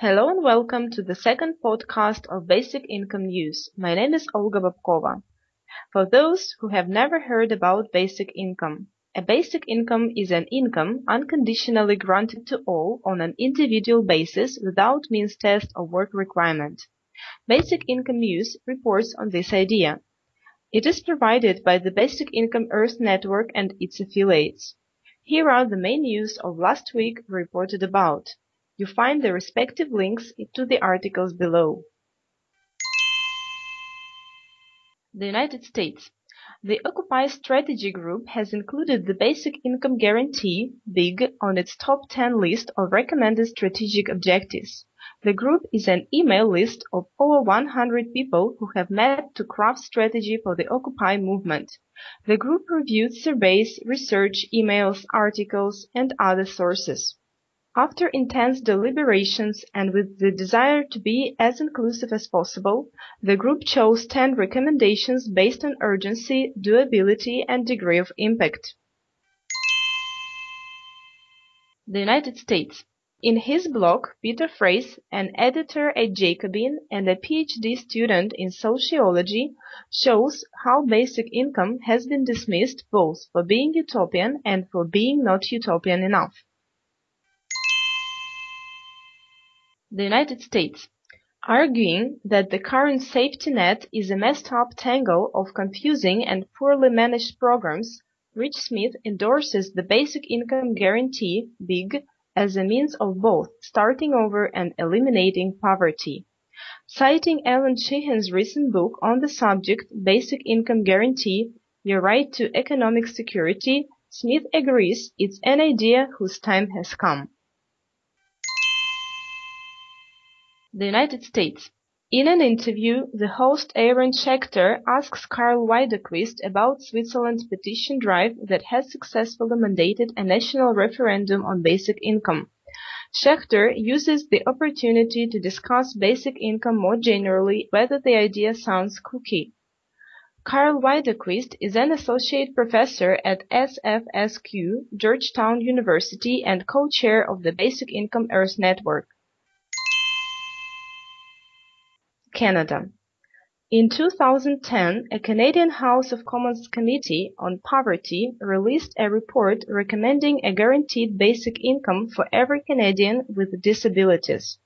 Hello and welcome to the second podcast of Basic Income News. My name is Olga Babkova. For those who have never heard about basic income, a basic income is an income unconditionally granted to all on an individual basis without means test or work requirement. Basic Income News reports on this idea. It is provided by the Basic Income Earth Network and its affiliates. Here are the main news of last week reported about. You find the respective links to the articles below. The United States. The Occupy Strategy Group has included the Basic Income Guarantee (BIG) on its top 10 list of recommended strategic objectives. The group is an email list of over 100 people who have met to craft strategy for the Occupy movement. The group reviewed surveys, research, emails, articles, and other sources. After intense deliberations and with the desire to be as inclusive as possible, the group chose 10 recommendations based on urgency, doability, and degree of impact. The United States. In his blog, Peter Frase, an editor at Jacobin and a PhD student in sociology, shows how basic income has been dismissed both for being utopian and for being not utopian enough. The United States, arguing that the current safety net is a messed up tangle of confusing and poorly managed programs, Rich Smith endorses the Basic Income Guarantee (BIG) as a means of both starting over and eliminating poverty. Citing Allan Sheahen's recent book on the subject, Basic Income Guarantee: Your Right to Economic Security, Smith agrees it's an idea whose time has come. The United States. In an interview, the host Aaron Schechter asks Karl Widerquist about Switzerland's petition drive that has successfully mandated a national referendum on basic income. Schechter uses the opportunity to discuss basic income more generally, whether the idea sounds kooky. Karl Widerquist is an associate professor at SFSQ, Georgetown University, and co-chair of the Basic Income Earth Network. Canada. In 2010, a Canadian House of Commons Committee on Poverty released a report recommending a guaranteed basic income for every Canadian with disabilities.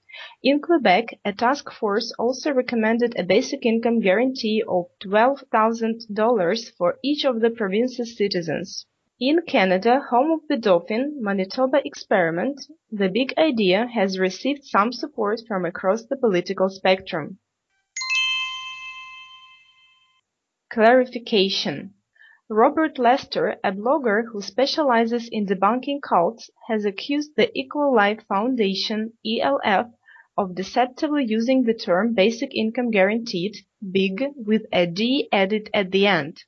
In Quebec, a task force also recommended a basic income guarantee of $12,000 for each of the province's citizens. In Canada, home of the Dauphin, Manitoba experiment, the big idea has received some support from across the political spectrum. Clarification Robert Lester, a blogger who specializes in debunking cults, has accused the Equal Life Foundation (ELF) of deceptively using the term Basic Income Guaranteed (BIG) with a D added at the end.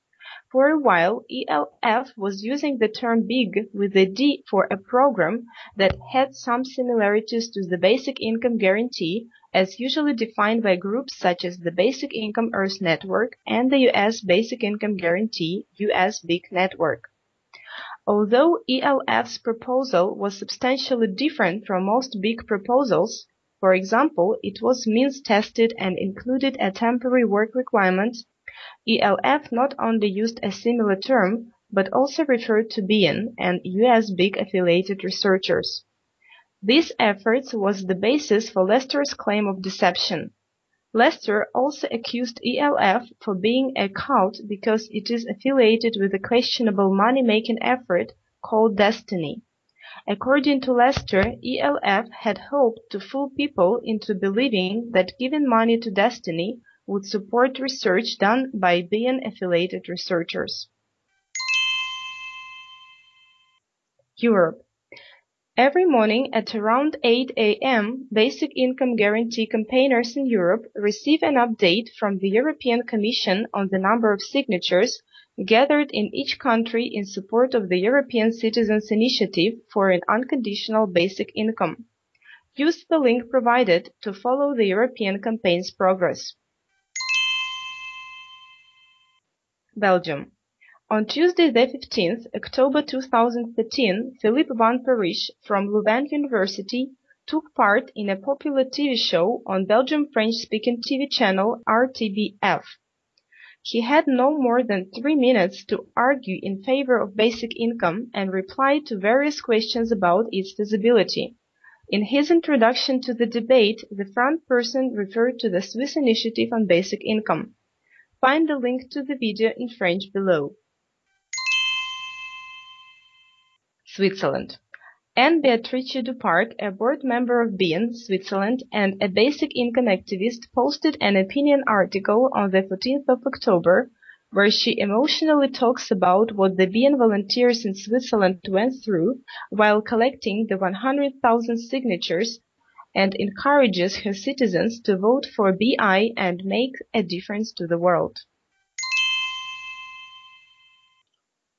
For a while, ELF was using the term BIG with a D for a program that had some similarities to the Basic Income Guarantee as usually defined by groups such as the Basic Income Earth Network and the U.S. Basic Income Guarantee (US BIG) network. Although ELF's proposal was substantially different from most big proposals, for example, it was means tested and included a temporary work requirement, ELF not only used a similar term, but also referred to BIEN and US BIG affiliated researchers. This effort was the basis for Lester's claim of deception. Lester also accused ELF for being a cult because it is affiliated with a questionable money-making effort called Desteni. According to Lester, ELF had hoped to fool people into believing that giving money to Desteni would support research done by BIEN affiliated researchers. Europe Every morning at around 8 a.m., basic income guarantee campaigners in Europe receive an update from the European Commission on the number of signatures gathered in each country in support of the European Citizens Initiative for an unconditional basic income. Use the link provided to follow the European campaign's progress. Belgium on Tuesday the 15th October 2013, Philippe van Parijs from Louvain University took part in a popular TV show on Belgium French-speaking TV channel RTBF. He had no more than three minutes to argue in favor of basic income and reply to various questions about its feasibility. In his introduction to the debate, the front person referred to the Swiss initiative on basic income. Find the link to the video in French below. Switzerland. Anne Beatrice Duparc, a board member of BIEN Switzerland and a basic income activist, posted an opinion article on the 14th of October where she emotionally talks about what the BIEN volunteers in Switzerland went through while collecting the 100,000 signatures and encourages her citizens to vote for BI and make a difference to the world.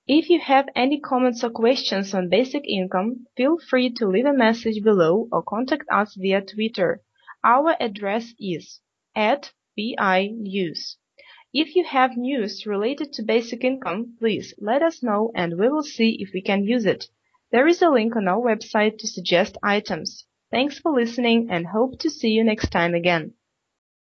If you have any comments or questions on basic income, feel free to leave a message below or contact us via Twitter. Our address is at BI News. If you have news related to basic income, please let us know and we will see if we can use it. There is a link on our website to suggest items. Thanks for listening and hope to see you next time again.